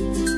Bye.